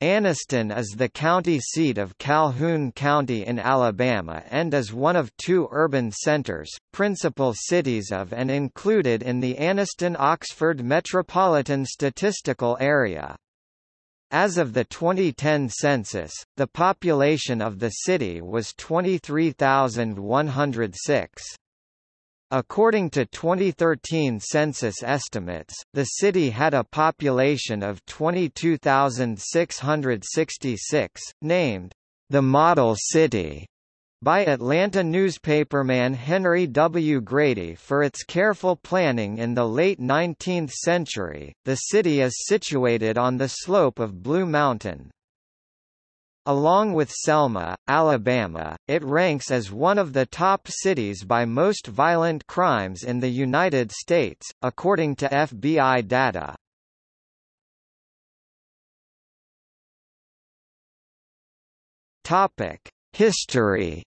Anniston is the county seat of Calhoun County in Alabama and is one of two urban centers, principal cities of and included in the Anniston-Oxford Metropolitan Statistical Area. As of the 2010 census, the population of the city was 23,106. According to 2013 census estimates, the city had a population of 22,666, named the Model City by Atlanta newspaperman Henry W. Grady for its careful planning in the late 19th century. The city is situated on the slope of Blue Mountain, Along with Selma, Alabama, it ranks as one of the top cities by most violent crimes in the United States, according to FBI data. Topic: History.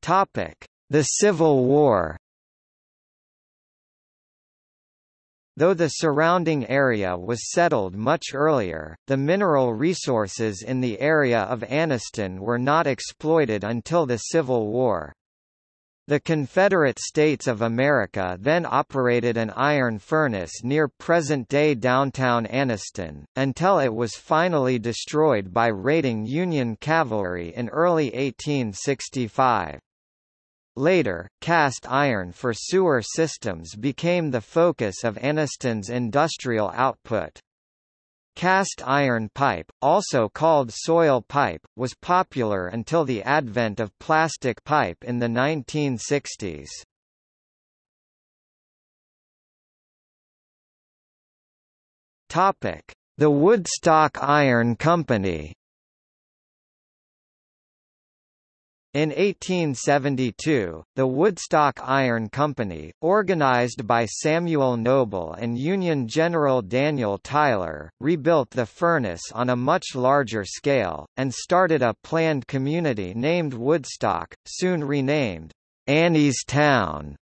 Topic: The Civil War. Though the surrounding area was settled much earlier, the mineral resources in the area of Anniston were not exploited until the Civil War. The Confederate States of America then operated an iron furnace near present-day downtown Anniston, until it was finally destroyed by raiding Union cavalry in early 1865. Later, cast iron for sewer systems became the focus of Anniston's industrial output. Cast iron pipe, also called soil pipe, was popular until the advent of plastic pipe in the 1960s. The Woodstock Iron Company In 1872, the Woodstock Iron Company, organized by Samuel Noble and Union General Daniel Tyler, rebuilt the furnace on a much larger scale, and started a planned community named Woodstock, soon renamed Annie's Town,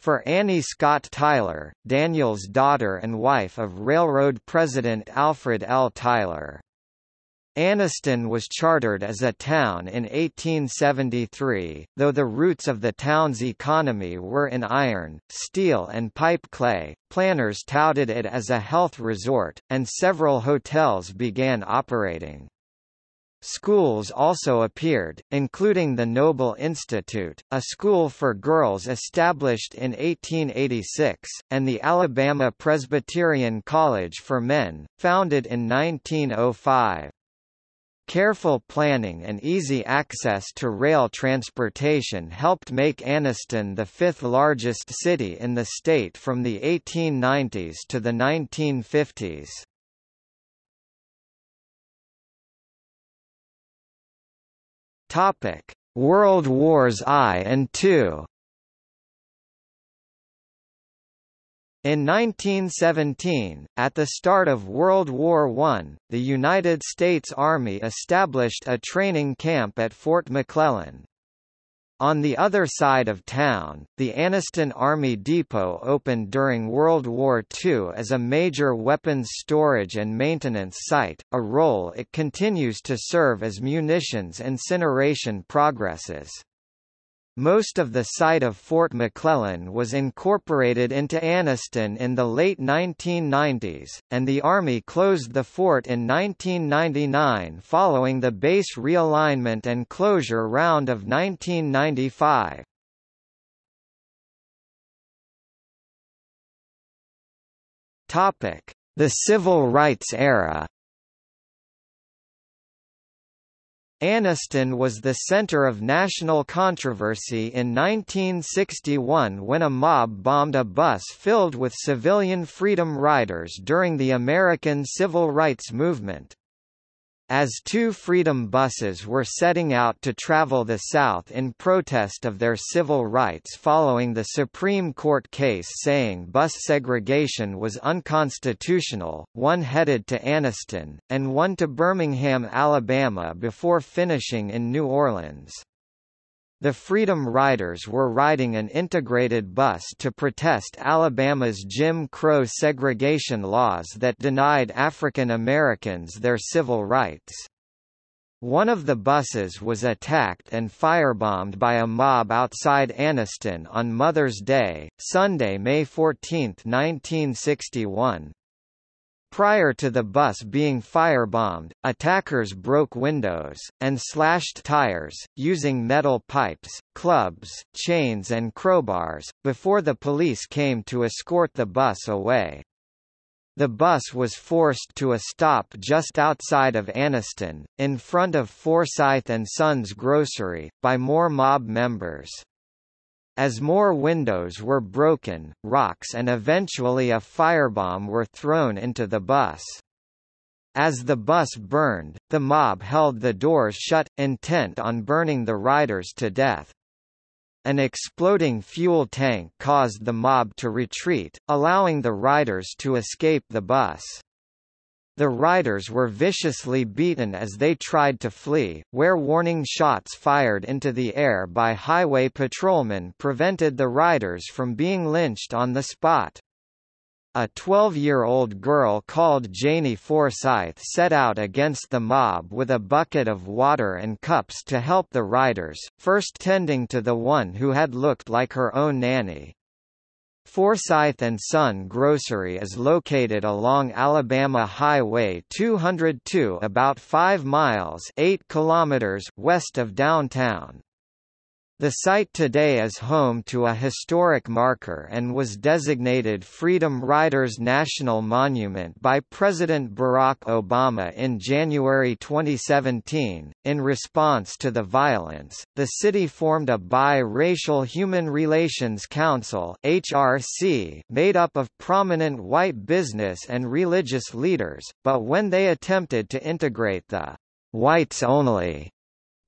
for Annie Scott Tyler, Daniel's daughter and wife of railroad president Alfred L. Tyler. Anniston was chartered as a town in 1873, though the roots of the town's economy were in iron, steel and pipe clay. Planners touted it as a health resort, and several hotels began operating. Schools also appeared, including the Noble Institute, a school for girls established in 1886, and the Alabama Presbyterian College for Men, founded in 1905. Careful planning and easy access to rail transportation helped make Anniston the fifth largest city in the state from the 1890s to the 1950s. Topic: World Wars I and II In 1917, at the start of World War I, the United States Army established a training camp at Fort McClellan. On the other side of town, the Anniston Army Depot opened during World War II as a major weapons storage and maintenance site, a role it continues to serve as munitions incineration progresses. Most of the site of Fort McClellan was incorporated into Anniston in the late 1990s, and the Army closed the fort in 1999 following the base realignment and closure round of 1995. The Civil Rights era Anniston was the center of national controversy in 1961 when a mob bombed a bus filled with civilian freedom riders during the American Civil Rights Movement. As two Freedom buses were setting out to travel the South in protest of their civil rights following the Supreme Court case saying bus segregation was unconstitutional, one headed to Anniston, and one to Birmingham, Alabama before finishing in New Orleans. The Freedom Riders were riding an integrated bus to protest Alabama's Jim Crow segregation laws that denied African Americans their civil rights. One of the buses was attacked and firebombed by a mob outside Anniston on Mother's Day, Sunday, May 14, 1961. Prior to the bus being firebombed, attackers broke windows, and slashed tires, using metal pipes, clubs, chains and crowbars, before the police came to escort the bus away. The bus was forced to a stop just outside of Anniston, in front of Forsyth and Sons Grocery, by more mob members. As more windows were broken, rocks and eventually a firebomb were thrown into the bus. As the bus burned, the mob held the doors shut, intent on burning the riders to death. An exploding fuel tank caused the mob to retreat, allowing the riders to escape the bus. The riders were viciously beaten as they tried to flee, where warning shots fired into the air by highway patrolmen prevented the riders from being lynched on the spot. A 12-year-old girl called Janie Forsyth set out against the mob with a bucket of water and cups to help the riders, first tending to the one who had looked like her own nanny. Forsyth and Son Grocery is located along Alabama Highway 202 about 5 miles 8 kilometers west of downtown. The site today is home to a historic marker and was designated Freedom Riders National Monument by President Barack Obama in January 2017. In response to the violence, the city formed a bi-racial Human Relations Council (HRC) made up of prominent white business and religious leaders, but when they attempted to integrate the whites only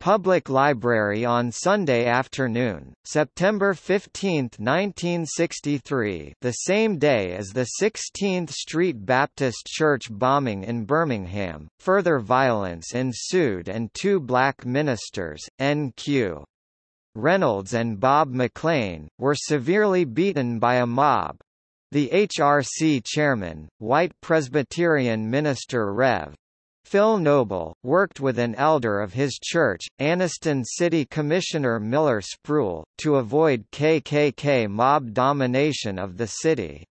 Public Library on Sunday afternoon, September 15, 1963 the same day as the 16th Street Baptist Church bombing in Birmingham, further violence ensued and two black ministers, N.Q. Reynolds and Bob McLean, were severely beaten by a mob. The HRC chairman, white Presbyterian minister Rev. Phil Noble, worked with an elder of his church, Anniston City Commissioner Miller Spruill, to avoid KKK mob domination of the city.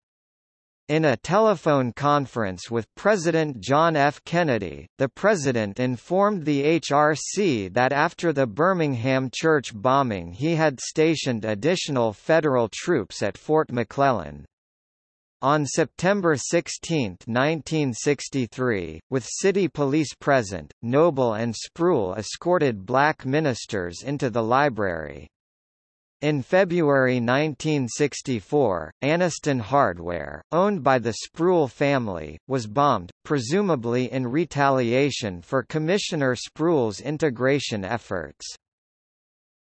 In a telephone conference with President John F. Kennedy, the president informed the HRC that after the Birmingham church bombing he had stationed additional federal troops at Fort McClellan. On September 16, 1963, with city police present, Noble and Spruill escorted black ministers into the library. In February 1964, Anniston Hardware, owned by the Spruill family, was bombed, presumably in retaliation for Commissioner Spruill's integration efforts.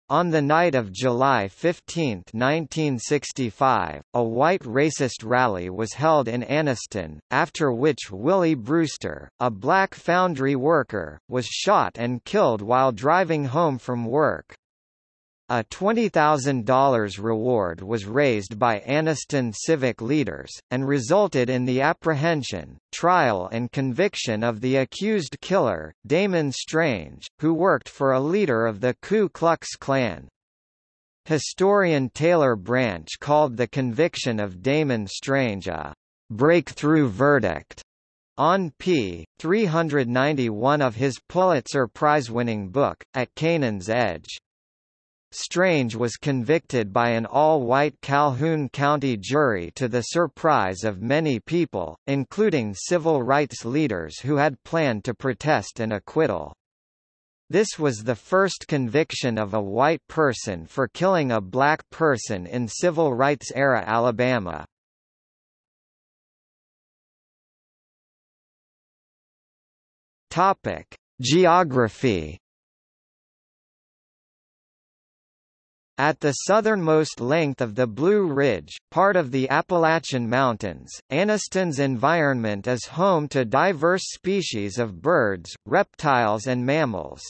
On the night of July 15, 1965, a white racist rally was held in Anniston, after which Willie Brewster, a black foundry worker, was shot and killed while driving home from work. A $20,000 reward was raised by Anniston civic leaders, and resulted in the apprehension, trial and conviction of the accused killer, Damon Strange, who worked for a leader of the Ku Klux Klan. Historian Taylor Branch called the conviction of Damon Strange a breakthrough verdict on p. 391 of his Pulitzer Prize-winning book, At Canaan's Edge. Strange was convicted by an all-white Calhoun County jury to the surprise of many people, including civil rights leaders who had planned to protest an acquittal. This was the first conviction of a white person for killing a black person in civil rights-era Alabama. Topic: Geography At the southernmost length of the Blue Ridge, part of the Appalachian Mountains, Anniston's environment is home to diverse species of birds, reptiles and mammals.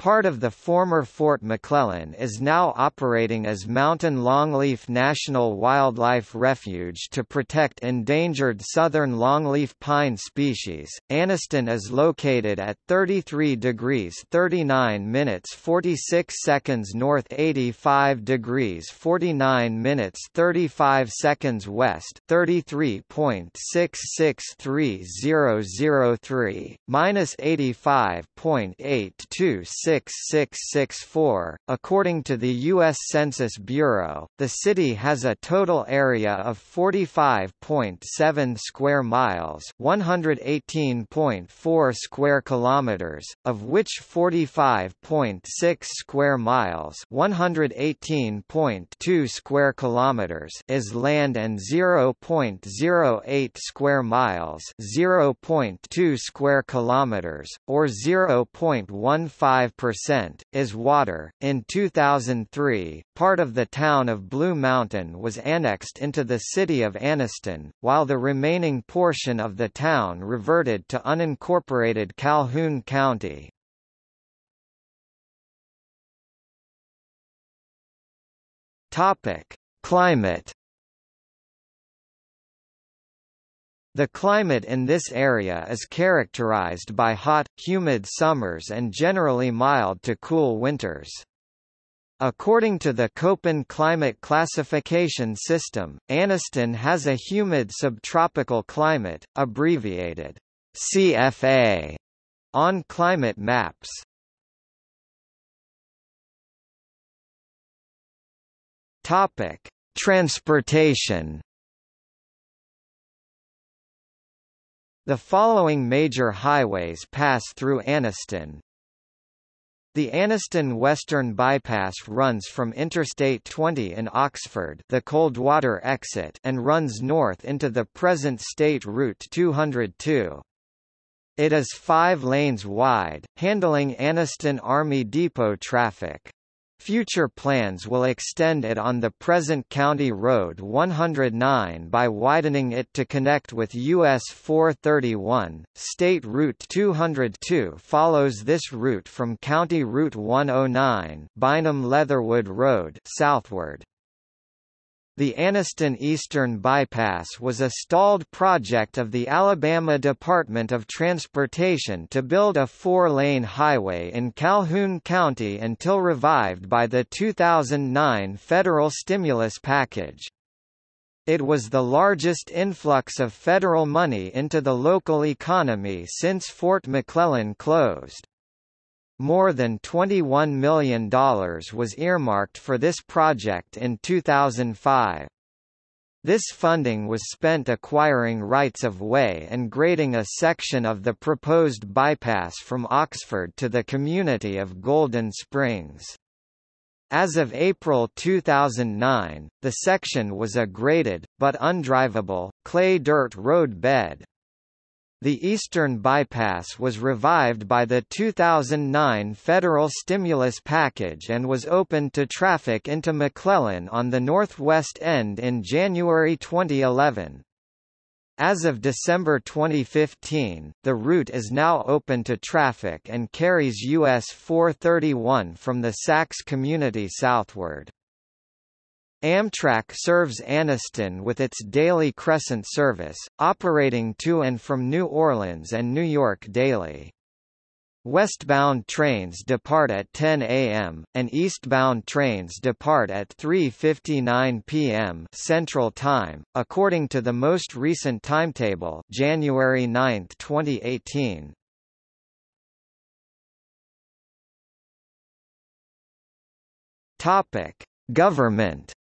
Part of the former Fort McClellan is now operating as Mountain Longleaf National Wildlife Refuge to protect endangered southern longleaf pine species. Anniston is located at 33 degrees 39 minutes 46 seconds north 85 degrees 49 minutes 35 seconds west 33.663003 minus 85.826 6664. According to the U.S. Census Bureau, the city has a total area of 45.7 square miles, 118.4 square kilometers, of which 45.6 square miles, 118.2 square kilometers is land and 0.08 square miles, 0.2 square kilometers, or 0.15 percent is water. In 2003, part of the town of Blue Mountain was annexed into the city of Anniston, while the remaining portion of the town reverted to unincorporated Calhoun County. Topic: Climate The climate in this area is characterized by hot, humid summers and generally mild to cool winters. According to the Köppen climate classification system, Anniston has a humid subtropical climate, abbreviated CFA, on climate maps. Topic: Transportation The following major highways pass through Anniston. The Anniston Western Bypass runs from Interstate 20 in Oxford the Coldwater exit and runs north into the present State Route 202. It is five lanes wide, handling Anniston Army Depot traffic. Future plans will extend it on the present County Road 109 by widening it to connect with US 431. State Route 202 follows this route from County Route 109, Bynum Leatherwood Road, southward. The Anniston Eastern Bypass was a stalled project of the Alabama Department of Transportation to build a four-lane highway in Calhoun County until revived by the 2009 federal stimulus package. It was the largest influx of federal money into the local economy since Fort McClellan closed. More than $21 million was earmarked for this project in 2005. This funding was spent acquiring rights of way and grading a section of the proposed bypass from Oxford to the community of Golden Springs. As of April 2009, the section was a graded, but undrivable, clay dirt road bed. The Eastern Bypass was revived by the 2009 federal stimulus package and was opened to traffic into McClellan on the northwest end in January 2011. As of December 2015, the route is now open to traffic and carries US 431 from the Saks community southward. Amtrak serves Anniston with its daily Crescent service, operating to and from New Orleans and New York daily. Westbound trains depart at 10 a.m., and eastbound trains depart at 3.59 p.m. Central Time, according to the most recent timetable January 9, 2018. Topic. Government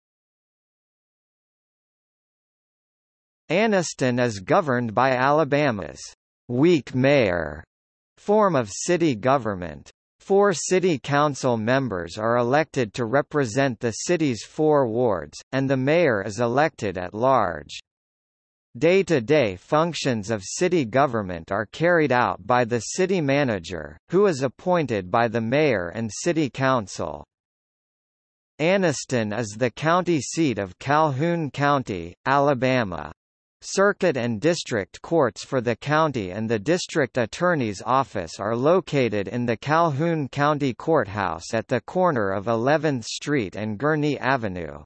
Anniston is governed by Alabama's weak mayor form of city government. Four city council members are elected to represent the city's four wards, and the mayor is elected at large. Day-to-day -day functions of city government are carried out by the city manager, who is appointed by the mayor and city council. Anniston is the county seat of Calhoun County, Alabama. Circuit and district courts for the county and the district attorney's office are located in the Calhoun County Courthouse at the corner of 11th Street and Gurnee Avenue.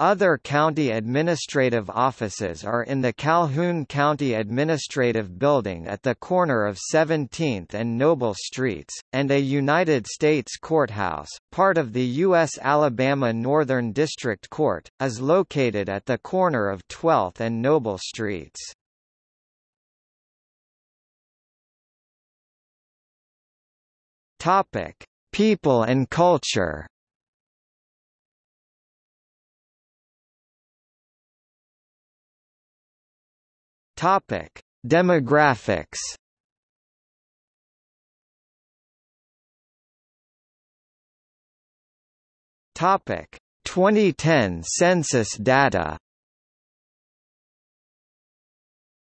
Other county administrative offices are in the Calhoun County Administrative Building at the corner of 17th and Noble Streets, and a United States Courthouse, part of the U.S. Alabama Northern District Court, is located at the corner of 12th and Noble Streets. People and culture Topic: Demographics. Topic: 2010 census data.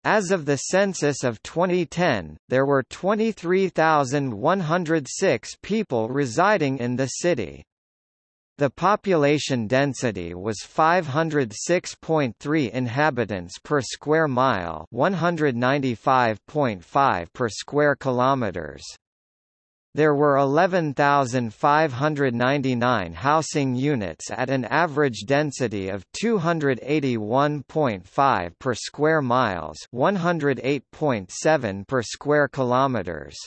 As of the census of 2010, there were 23,106 people residing in the city. The population density was 506.3 inhabitants per square mile, 195.5 per square kilometers. There were 11,599 housing units at an average density of 281.5 per square miles, 108.7 per square kilometers.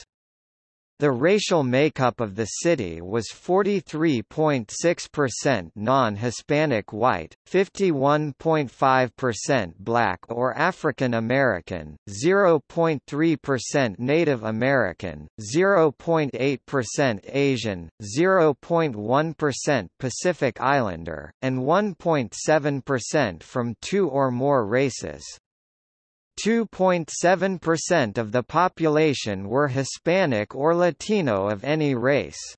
The racial makeup of the city was 43.6% non-Hispanic white, 51.5% black or African American, 0.3% Native American, 0.8% Asian, 0.1% Pacific Islander, and 1.7% from two or more races. 2.7% of the population were Hispanic or Latino of any race.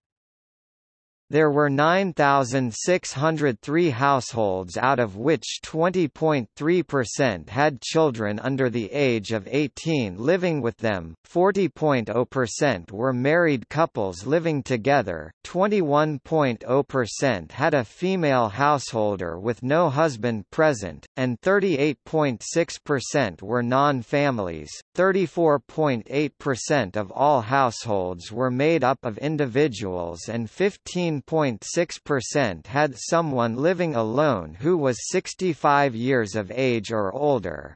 There were 9,603 households out of which 20.3% had children under the age of 18 living with them, 40.0% were married couples living together, 21.0% had a female householder with no husband present, and 38.6% were non-families. 34.8% of all households were made up of individuals and 15 9.6% had someone living alone who was 65 years of age or older.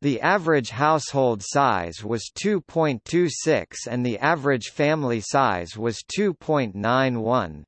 The average household size was 2.26 and the average family size was 2.91.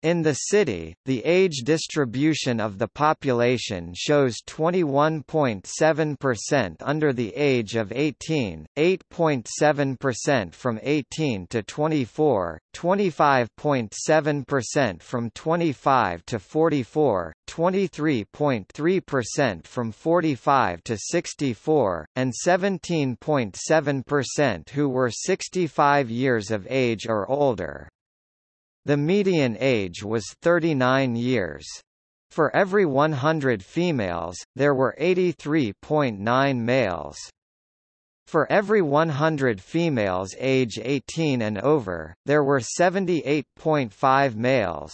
In the city, the age distribution of the population shows 21.7% under the age of 18, 8.7% from 18 to 24, 25.7% from 25 to 44, 23.3% from 45 to 64, and 17.7% who were 65 years of age or older. The median age was 39 years. For every 100 females, there were 83.9 males. For every 100 females age 18 and over, there were 78.5 males.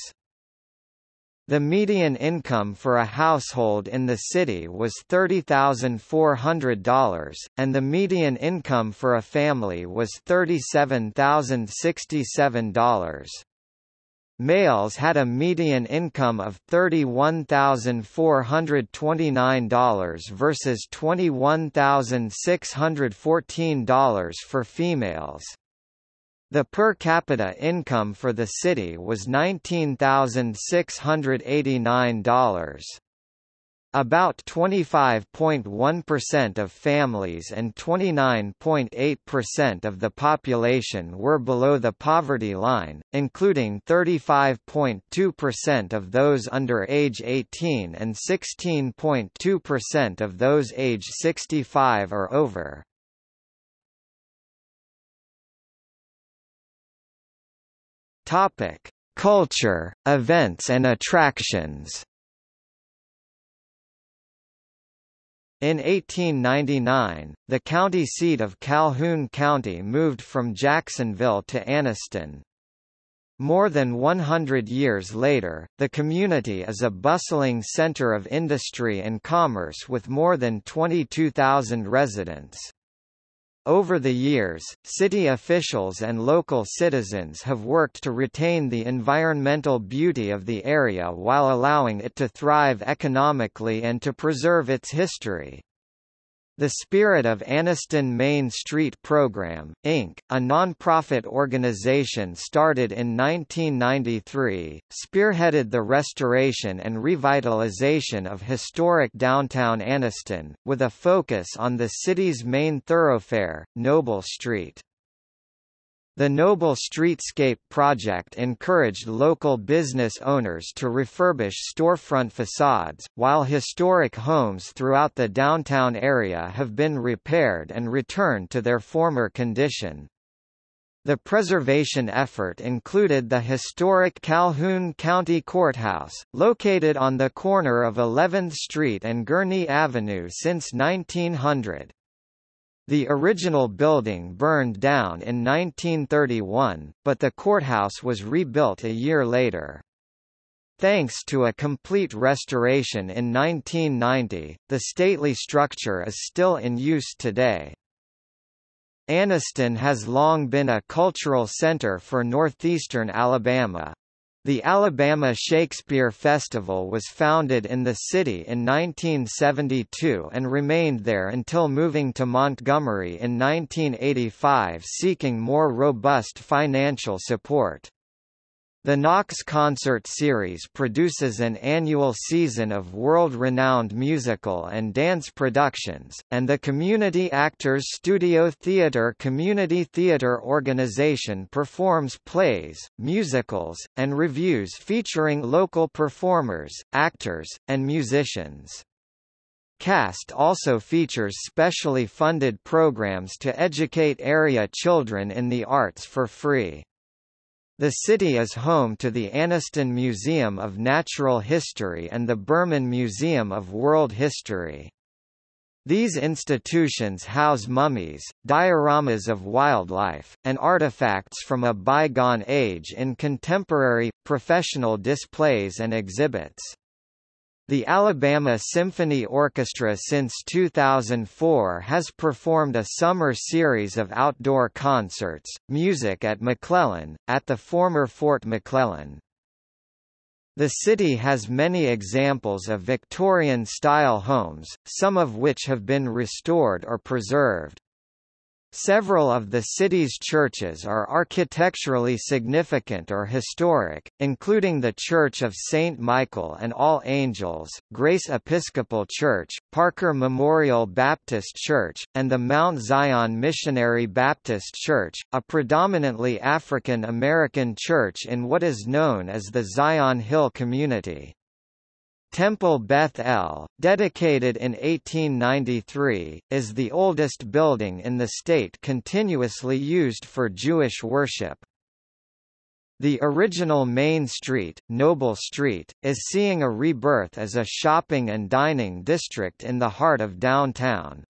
The median income for a household in the city was $30,400, and the median income for a family was $37,067. Males had a median income of $31,429 versus $21,614 for females. The per capita income for the city was $19,689. About 25.1% of families and 29.8% of the population were below the poverty line, including 35.2% of those under age 18 and 16.2% of those age 65 or over. Topic: Culture, events and attractions. In 1899, the county seat of Calhoun County moved from Jacksonville to Anniston. More than 100 years later, the community is a bustling center of industry and commerce with more than 22,000 residents. Over the years, city officials and local citizens have worked to retain the environmental beauty of the area while allowing it to thrive economically and to preserve its history. The Spirit of Anniston Main Street Program, Inc., a non-profit organization started in 1993, spearheaded the restoration and revitalization of historic downtown Anniston, with a focus on the city's main thoroughfare, Noble Street. The Noble Streetscape project encouraged local business owners to refurbish storefront facades, while historic homes throughout the downtown area have been repaired and returned to their former condition. The preservation effort included the historic Calhoun County Courthouse, located on the corner of 11th Street and Gurnee Avenue since 1900. The original building burned down in 1931, but the courthouse was rebuilt a year later. Thanks to a complete restoration in 1990, the stately structure is still in use today. Anniston has long been a cultural center for northeastern Alabama, the Alabama Shakespeare Festival was founded in the city in 1972 and remained there until moving to Montgomery in 1985 seeking more robust financial support. The Knox Concert Series produces an annual season of world-renowned musical and dance productions, and the Community Actors Studio Theatre Community Theatre Organization performs plays, musicals, and reviews featuring local performers, actors, and musicians. CAST also features specially funded programs to educate area children in the arts for free. The city is home to the Anniston Museum of Natural History and the Berman Museum of World History. These institutions house mummies, dioramas of wildlife, and artifacts from a bygone age in contemporary, professional displays and exhibits. The Alabama Symphony Orchestra since 2004 has performed a summer series of outdoor concerts, music at McClellan, at the former Fort McClellan. The city has many examples of Victorian-style homes, some of which have been restored or preserved. Several of the city's churches are architecturally significant or historic, including the Church of St. Michael and All Angels, Grace Episcopal Church, Parker Memorial Baptist Church, and the Mount Zion Missionary Baptist Church, a predominantly African American church in what is known as the Zion Hill community. Temple Beth El, dedicated in 1893, is the oldest building in the state continuously used for Jewish worship. The original Main Street, Noble Street, is seeing a rebirth as a shopping and dining district in the heart of downtown.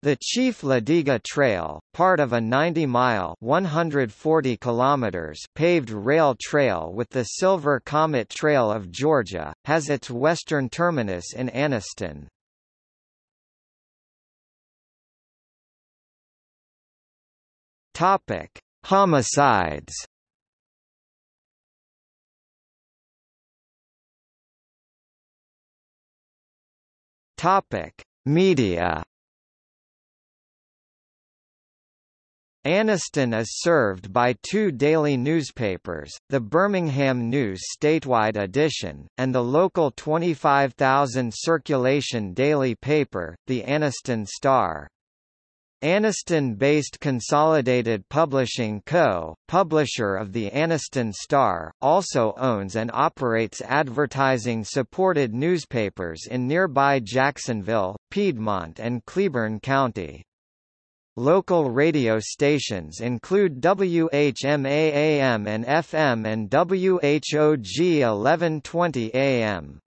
The Chief Ladiga Trail, part of a 90-mile (140 kilometers) paved rail trail with the Silver Comet Trail of Georgia, has its western terminus in Anniston. Topic: Homicides. Topic: Media. Anniston is served by two daily newspapers, the Birmingham News statewide edition, and the local 25,000 circulation daily paper, the Anniston Star. Anniston-based Consolidated Publishing Co., publisher of the Anniston Star, also owns and operates advertising-supported newspapers in nearby Jacksonville, Piedmont and Cleburne County. Local radio stations include WHMA-AM and FM and WHOG 1120 AM.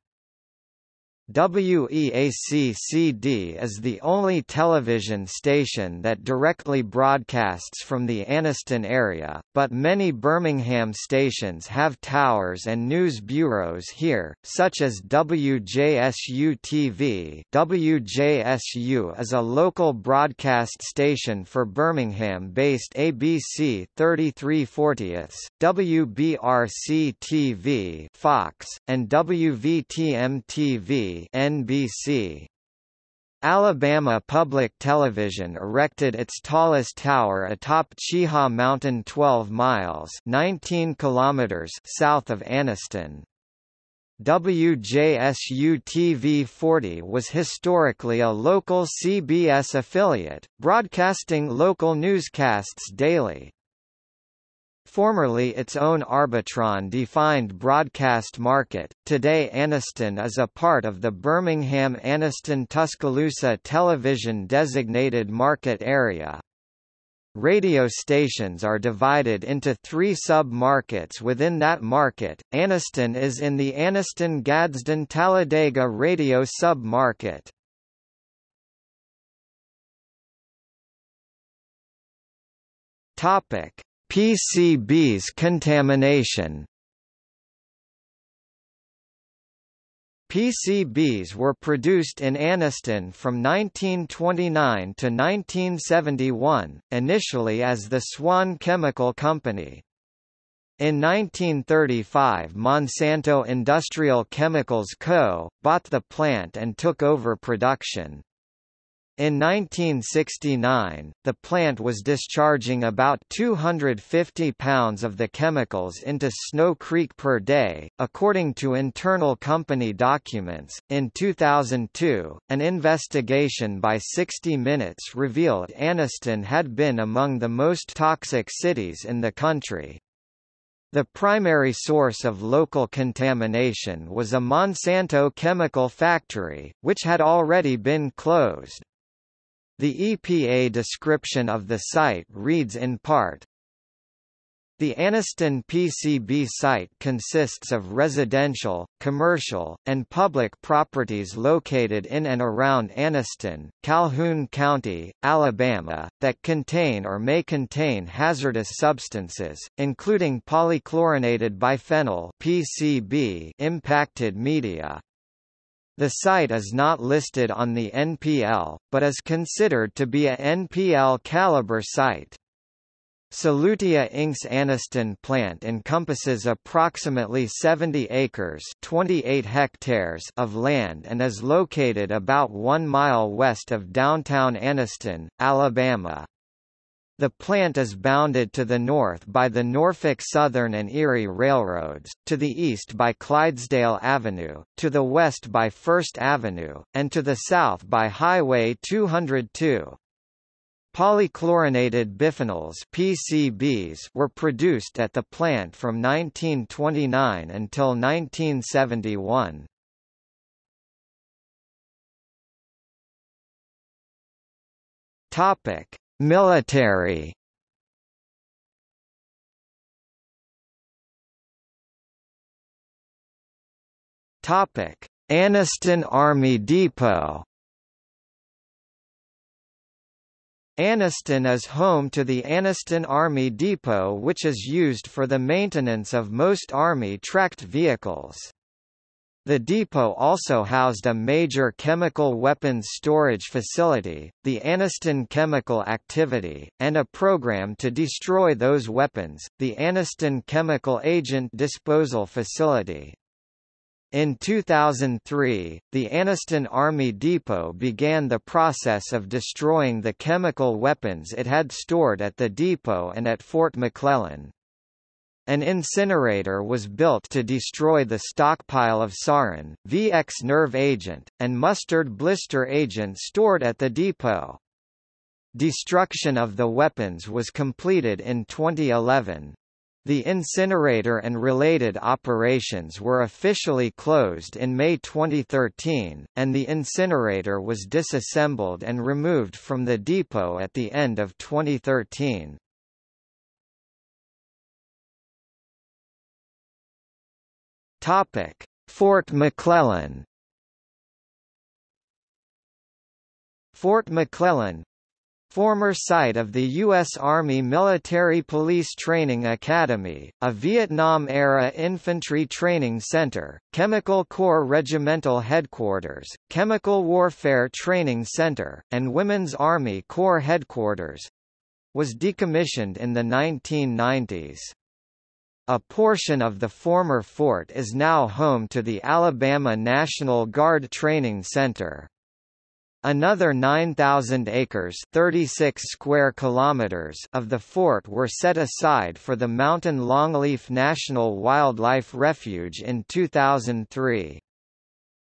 WEAC-CD is the only television station that directly broadcasts from the Anniston area, but many Birmingham stations have towers and news bureaus here, such as WJSU-TV WJSU is a local broadcast station for Birmingham-based ABC 3340, WBRC-TV Fox, and WVTM-TV NBC. Alabama Public Television erected its tallest tower atop Cheaha Mountain 12 miles 19 kilometers south of Anniston. WJSU-TV 40 was historically a local CBS affiliate, broadcasting local newscasts daily. Formerly its own Arbitron-defined broadcast market, today Anniston is a part of the Birmingham-Anniston-Tuscaloosa television-designated market area. Radio stations are divided into three sub-markets within that market. Anniston is in the Anniston-Gadsden-Talladega radio sub-market. Topic: PCBs contamination PCBs were produced in Anniston from 1929 to 1971, initially as the Swan Chemical Company. In 1935 Monsanto Industrial Chemicals Co., bought the plant and took over production. In 1969, the plant was discharging about 250 pounds of the chemicals into Snow Creek per day, according to internal company documents. In 2002, an investigation by 60 Minutes revealed Anniston had been among the most toxic cities in the country. The primary source of local contamination was a Monsanto chemical factory, which had already been closed. The EPA description of the site reads in part, the Anniston PCB site consists of residential, commercial, and public properties located in and around Anniston, Calhoun County, Alabama, that contain or may contain hazardous substances, including polychlorinated biphenyl PCB impacted media. The site is not listed on the NPL, but is considered to be a NPL caliber site. Solutia Inc.'s Anniston plant encompasses approximately 70 acres 28 hectares of land and is located about one mile west of downtown Anniston, Alabama. The plant is bounded to the north by the Norfolk Southern and Erie Railroads, to the east by Clydesdale Avenue, to the west by First Avenue, and to the south by Highway 202. Polychlorinated biphenyls PCBs were produced at the plant from 1929 until 1971. Topic: Military Topic: Anniston Army Depot. Anniston is home to the Anniston Army Depot which is used for the maintenance of most Army tracked vehicles. The depot also housed a major chemical weapons storage facility, the Anniston Chemical Activity, and a program to destroy those weapons, the Anniston Chemical Agent Disposal Facility. In 2003, the Anniston Army Depot began the process of destroying the chemical weapons it had stored at the depot and at Fort McClellan. An incinerator was built to destroy the stockpile of sarin, VX nerve agent, and mustard blister agent stored at the depot. Destruction of the weapons was completed in 2011. The incinerator and related operations were officially closed in May 2013, and the incinerator was disassembled and removed from the depot at the end of 2013. Topic: Fort McClellan. Fort McClellan former site of the U.S. Army Military Police Training Academy, a Vietnam-era infantry training center, Chemical Corps Regimental Headquarters, Chemical Warfare Training Center, and Women's Army Corps Headquarters, was decommissioned in the 1990s. A portion of the former fort is now home to the Alabama National Guard Training Center. Another 9,000 acres 36 square kilometers of the fort were set aside for the Mountain Longleaf National Wildlife Refuge in 2003.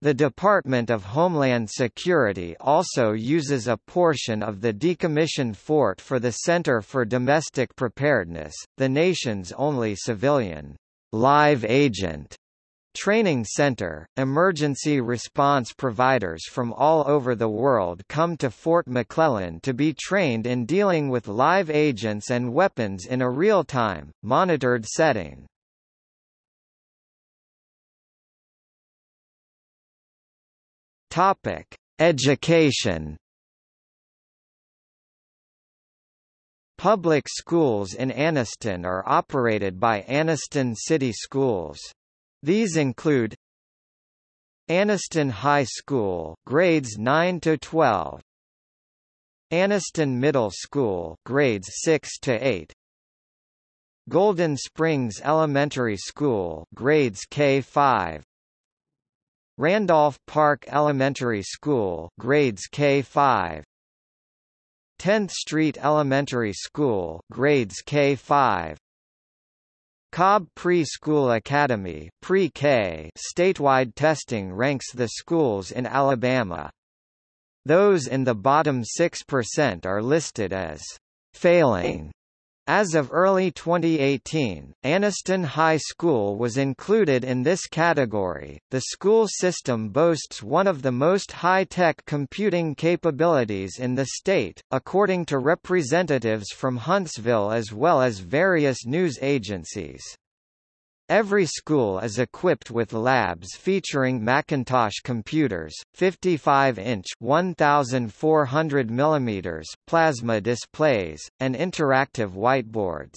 The Department of Homeland Security also uses a portion of the decommissioned fort for the Center for Domestic Preparedness, the nation's only civilian live agent Training Center, emergency response providers from all over the world come to Fort McClellan to be trained in dealing with live agents and weapons in a real-time, monitored setting. Topic: Education. Public schools in Anniston are operated by Anniston City Schools. These include Anniston High School, grades 9 to 12. Anniston Middle School, grades 6 to 8. Golden Springs Elementary School, grades K5. Randolph Park Elementary School, grades K5. 10th Street Elementary School, grades K5. Cobb Pre-School Academy pre-K statewide testing ranks the schools in Alabama. Those in the bottom 6% are listed as failing as of early 2018, Anniston High School was included in this category. The school system boasts one of the most high-tech computing capabilities in the state, according to representatives from Huntsville as well as various news agencies. Every school is equipped with labs featuring Macintosh computers, 55-inch (1,400 mm) plasma displays, and interactive whiteboards.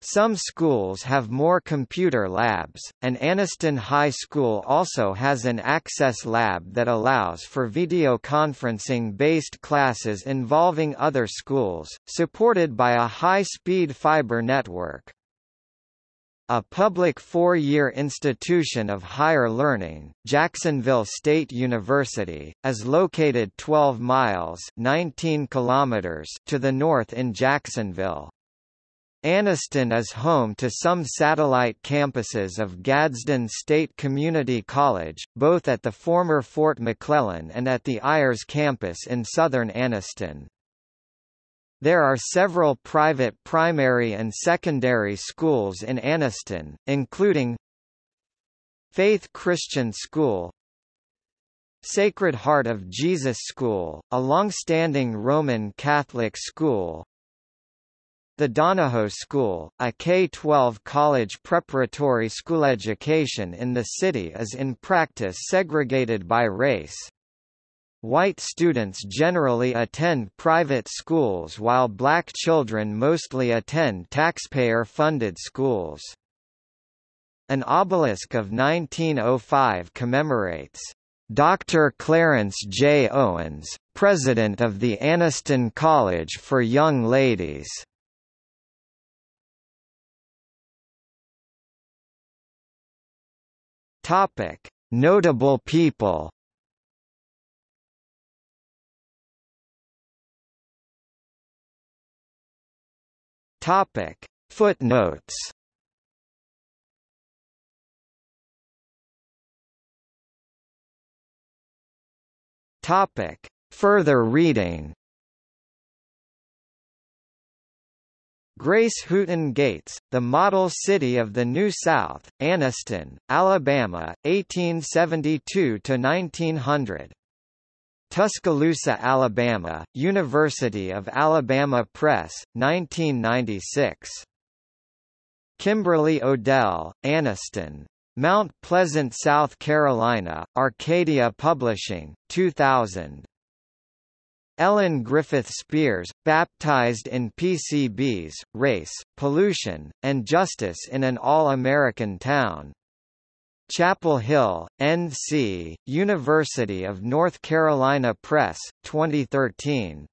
Some schools have more computer labs, and Anniston High School also has an Access Lab that allows for video conferencing-based classes involving other schools, supported by a high-speed fiber network. A public four-year institution of higher learning, Jacksonville State University, is located 12 miles 19 kilometers to the north in Jacksonville. Anniston is home to some satellite campuses of Gadsden State Community College, both at the former Fort McClellan and at the Ayers campus in southern Anniston. There are several private primary and secondary schools in Anniston, including Faith Christian School Sacred Heart of Jesus School, a long-standing Roman Catholic school The Donoho School, a K-12 college preparatory school education in the city is in practice segregated by race. White students generally attend private schools while black children mostly attend taxpayer-funded schools. An obelisk of 1905 commemorates Dr. Clarence J. Owens, president of the Anniston College for Young Ladies. Topic: Notable people Topic. Footnotes. Topic. Further reading. Grace Hooten Gates, The Model City of the New South, Anniston, Alabama, 1872–1900. Tuscaloosa, Alabama, University of Alabama Press, 1996. Kimberly Odell, Anniston. Mount Pleasant, South Carolina, Arcadia Publishing, 2000. Ellen Griffith Spears, baptized in PCBs, race, pollution, and justice in an all-American town. Chapel Hill, N.C., University of North Carolina Press, 2013.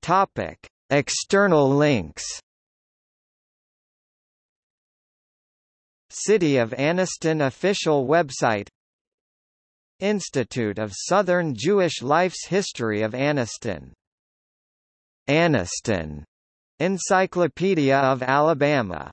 Topic: External links. City of Anniston official website Institute of Southern Jewish Life's History of Anniston Anniston Encyclopedia of Alabama